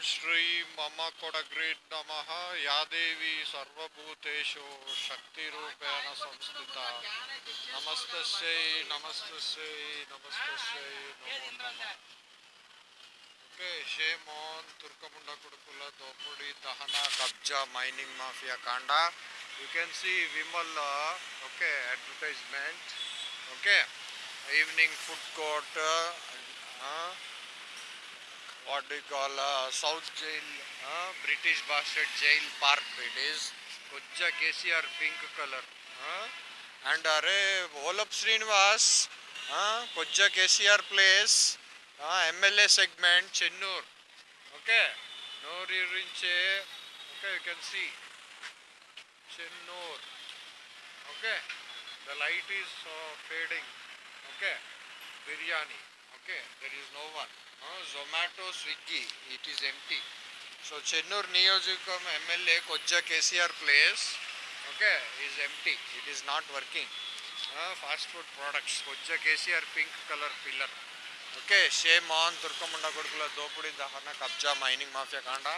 శ్రీ మమ కొడగ్రే నమ. యాదేవి సర్వభూతేషు శక్తిరూపేణ సంస్థిత. నమస్తస్యై నమస్తస్యై నమస్తస్యై ఓకే షే మోహన్ తుర్కముండ కొడుకుల దోపుడి దహన కబ్జా మైనింగ్ మాఫియా కాండ. You can see Vimal okay advertisement okay evening food court what do you call uh, South Jail, uh, British Bastard Jail Park it is. Kujja KCR pink color. Uh, and Are Volap Srinivas, uh, Kujja KCR place, uh, MLA segment, Chennur. Okay, no rinche. Okay, you can see. Chennur. Okay, the light is uh, fading. Okay, biryani. Okay, there is no one. Zomato Swiggy it is empty so Chennur నియోజకవర్గం MLA కొజ్జ KCR place okay is empty it is not working fast food products కొజ్జా KCR pink colour pillar okay shame on దుర్గముండ కొడుకుల దోపుడి దహన కబ్జా mining mafia కాండ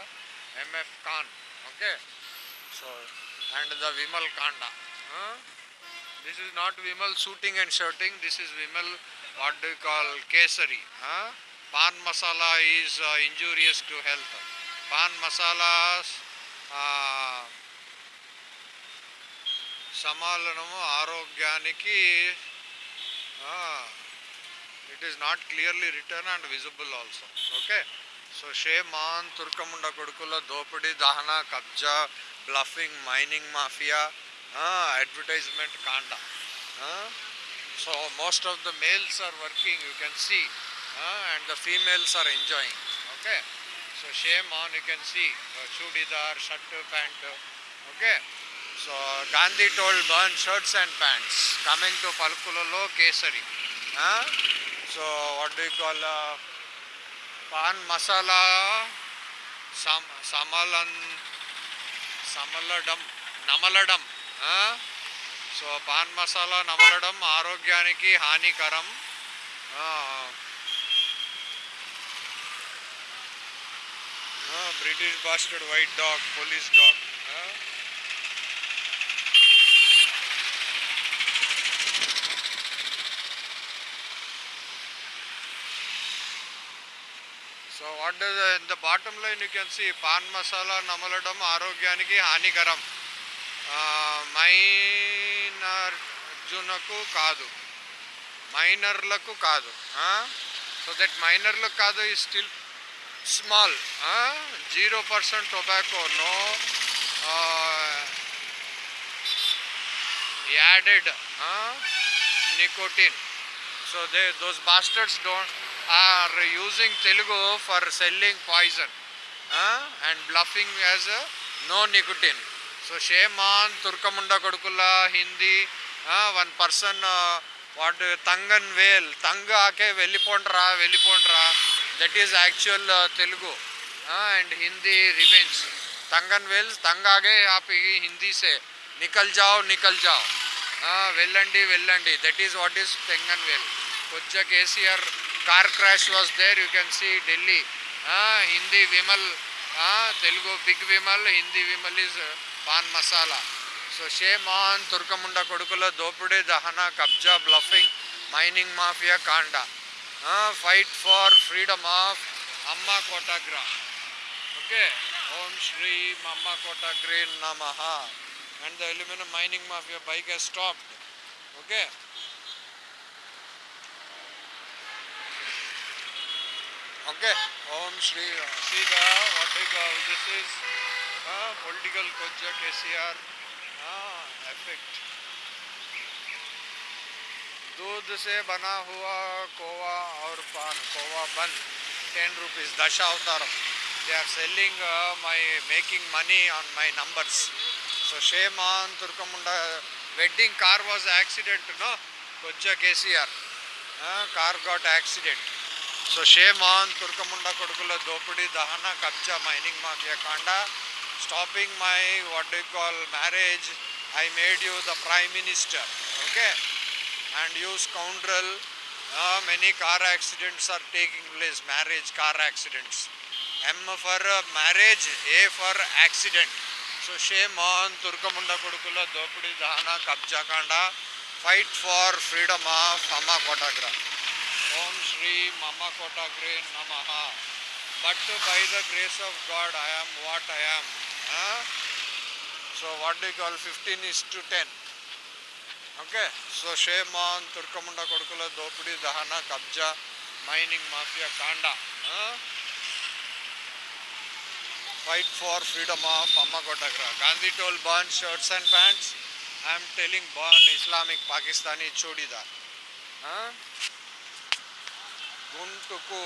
MF Khan okay so and the Vimal కాండ this is not Vimal shooting and shirting this is Vimal what do call Kesari paan masala is injurious to health paan masala సమాలనము ఆరోగ్యానికి it is not clearly written and visible also okay so shame on తుర్కముండ కొడుకుల దోపిడీ దహన కబ్జా bluffing mining mafia advertisement కాండ so most of the males are working you can see and the females are enjoying okay so shame on you can see churidar shirt pant okay so Gandhi told burn shirts and pants coming to పలుకులలో Kesari so what do call paan masala సమ సమలన్ సమలడం నమలడం so pan masala నమలడం ఆరోగ్యానికి హానికరం British bastard white dog police dog so what does in the bottom line you can see paan masala నమలడం ఆరోగ్యానికి హానికరం మైనర్జునకు కాదు మైనర్లకు కాదు సో దట్ మైనర్లకు కాదు ఈ still small zero percent tobacco no added nicotine so they those bastards don't are using Telugu for selling poison uh, and bluffing as a no nicotine. So shame on Turkamunda Kodukula Hindi, uh, one person uh, what Tangan that is actual Telugu and Hindi revenge తంగన్ వెల్స్ తంగాగే ఆపి హిందీసే నికల్ జావ్ నికల్ జావ్ వెళ్ళండి వెళ్ళండి దట్ ఈస్ వాట్ ఈస్ తెంగన్ వెల్ కొద్దిగా KCR car crash was there you can see Delhi Hindi Vimal Telugu big Vimal Hindi Vimal is paan masala so shame on తుర్కముండ కొడుకుల దోపిడీ దహన కబ్జా బ్లఫింగ్ మైనింగ్ మాఫియా కాండా फाइट फॉर फ्रीडम ऑफ़ अम्मा कोटाग्रा ओके ओम श्री अम्मा कोटाग्रे नमः and the aluminum mining mafia bike has stopped okay okay om shri see the what they call this is uh, political kojak acr uh, effect दूध से बना हुआ कोवा और पान, कोवा बन टेन रुपीज़ दशा अवतार they are selling my making money on my numbers so शेमा Turkamunda wedding car was accident no कुछ KCR car got accident so शेमा तुर्कमुंडा को दोपड़ी दहन कब्जा mining mafia Kanda stopping my what you call marriage I made you the prime minister okay? And you scoundrel uh, many accidents are taking place marriage marriage accidents M for marriage A for accident so shame on తుర్కముండ కొడుకుల దోపిడీ దహన కబ్జాకాండ fight for freedom of అమ్మ కోటాగ్ర ఓం శ్రీ మమ్మ కోటాగ్రే నమ but by the grace of God I am what I am so what do call fifteen is to ten okay. So shame on తుర్కముండ కొడుకుల దోపిడీ దహన కబ్జా మైనింగ్ మాఫియా కాండ ఫైట్ ఫార్ ఫ్రీడమ్ ఆఫ్ అమ్మ కొట్టగ్ర Gandhi told burn shirts and pants I'm telling burn Islamic Pakistani churidar గుంటుకు